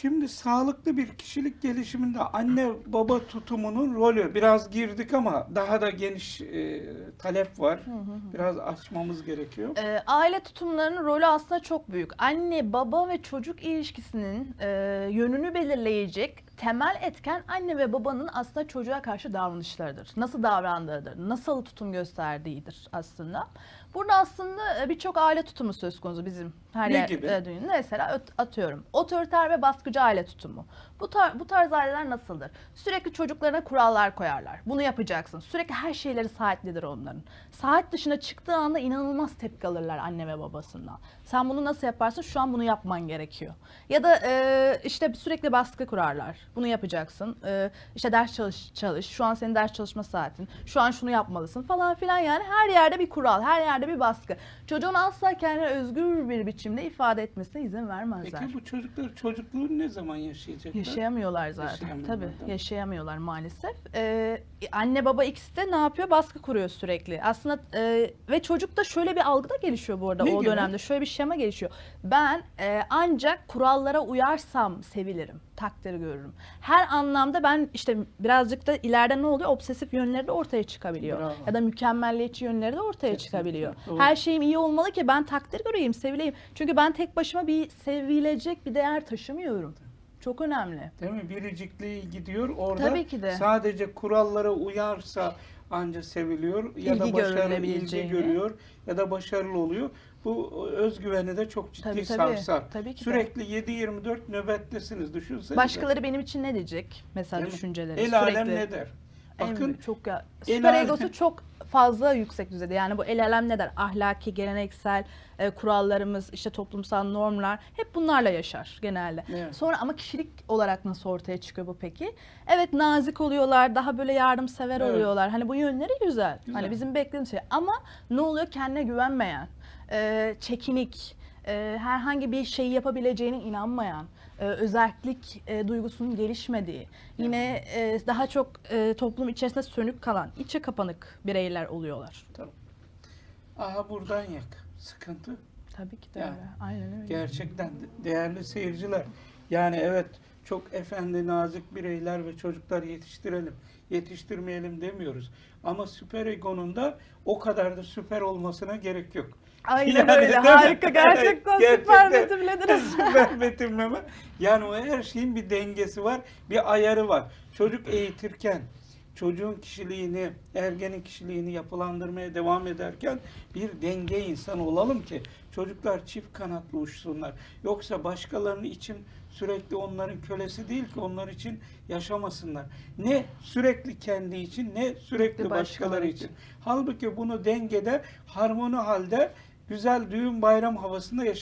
Şimdi sağlıklı bir kişilik gelişiminde anne baba tutumunun rolü biraz girdik ama daha da geniş e, talep var. Biraz açmamız gerekiyor. Ee, aile tutumlarının rolü aslında çok büyük. Anne, baba ve çocuk ilişkisinin e, yönünü belirleyecek temel etken anne ve babanın aslında çocuğa karşı davranışlarıdır. Nasıl davrandığıdır, nasıl tutum gösterdiğidir aslında. Burada aslında e, birçok aile tutumu söz konusu bizim her Ne yer gibi? e. Mesela atıyorum otoriter ve baskıcı aile tutumu. Bu, tar- bu tarz aileler nasıldır? Sürekli çocuklarına kurallar koyarlar. Bunu yapacaksın. Sürekli her şeyleri saatlidir onların. Saat dışına çıktığı anda inanılmaz tepki alırlar anne ve babasından. Sen bunu nasıl yaparsın? Şu an bunu yapman gerekiyor. Ya da e, işte sürekli baskı kurarlar. Bunu yapacaksın. E, işte ders çalış, çalış. Şu an senin ders çalışma saatin. Şu an şunu yapmalısın falan filan yani. Her yerde bir kural, her yerde bir baskı. Çocuğun asla kendini özgür bir biçimde ifade etmesine izin vermezler. Peki bu çocuklar çocukluğu ne zaman yaşayacaklar? Yaşayamıyorlar zaten. Yaşayamıyorlar, Tabii yaşayamıyorlar maalesef. Ee, anne baba ikisi de ne yapıyor? Baskı kuruyor sürekli. Aslında e, ve çocukta şöyle bir algı da gelişiyor bu arada Ne o gibi? dönemde. Şöyle bir şema gelişiyor. Ben e, ancak kurallara uyarsam sevilirim, takdir görürüm. Her anlamda ben işte birazcık da ileride ne oluyor? Obsesif yönleri de ortaya çıkabiliyor. Bravo. Ya da mükemmelliyetçi yönleri de ortaya Kesinlikle, çıkabiliyor. doğru. Her şeyim iyi olmalı ki ben takdir göreyim, sevileyim. Çünkü ben tek başıma bir sevilecek bir değer taşımıyorum. Çok önemli. Değil mi? Biricikliği gidiyor. Orada Tabii ki de. sadece kurallara uyarsa anca seviliyor ya da İlgi başarılı ilgi görüyor ya da başarılı oluyor. Bu özgüveni de çok ciddi Tabii, tabii. sarsar. Tabii ki. Sürekli 7-24 nöbettesiniz düşünsenize. Başkaları benim için ne diyecek? Mesela Değil mi? düşünceleri El sürekli. alem ne der? En Bakın büyük, çok ya, el süper alem- egosu çok fazla yüksek düzeyde. Yani bu el alem ne der? Ahlaki, geleneksel e, kurallarımız, işte toplumsal normlar hep bunlarla yaşar genelde. Evet. Sonra ama kişilik olarak nasıl ortaya çıkıyor bu peki? Evet nazik oluyorlar, daha böyle yardımsever Evet. oluyorlar. Hani bu yönleri güzel. Güzel. Hani bizim beklediğimiz şey. Ama ne oluyor? Kendine güvenmeyen, e, çekinik, e, herhangi bir şeyi yapabileceğine inanmayan, e, özellik e, duygusunun gelişmediği, yine e, daha çok e, toplum içerisinde sönük kalan, içe kapanık bireyler oluyorlar. Tamam. aha buradan yak. Sıkıntı. Tabii ki de Yani, öyle. Aynen öyle. Gerçekten de- değerli seyirciler. Yani evet çok efendi nazik bireyler ve çocuklar yetiştirelim. Yetiştirmeyelim demiyoruz. Ama süper egonun da o kadar da süper olmasına gerek yok. Aynen Yani öyle. Harika. Gerçekten süper Gerçekten. betimlediniz. süper betimleme. Yani o her şeyin bir dengesi var, bir ayarı var. Çocuk eğitirken çocuğun kişiliğini, ergenin kişiliğini yapılandırmaya devam ederken bir denge insan olalım ki çocuklar çift kanatlı uçsunlar. Yoksa başkalarının için sürekli onların kölesi değil ki onlar için yaşamasınlar. Ne sürekli kendi için ne sürekli başkaları başkaları için. için. Halbuki bunu dengede, harmoni halde güzel düğün bayram havasında yaşamak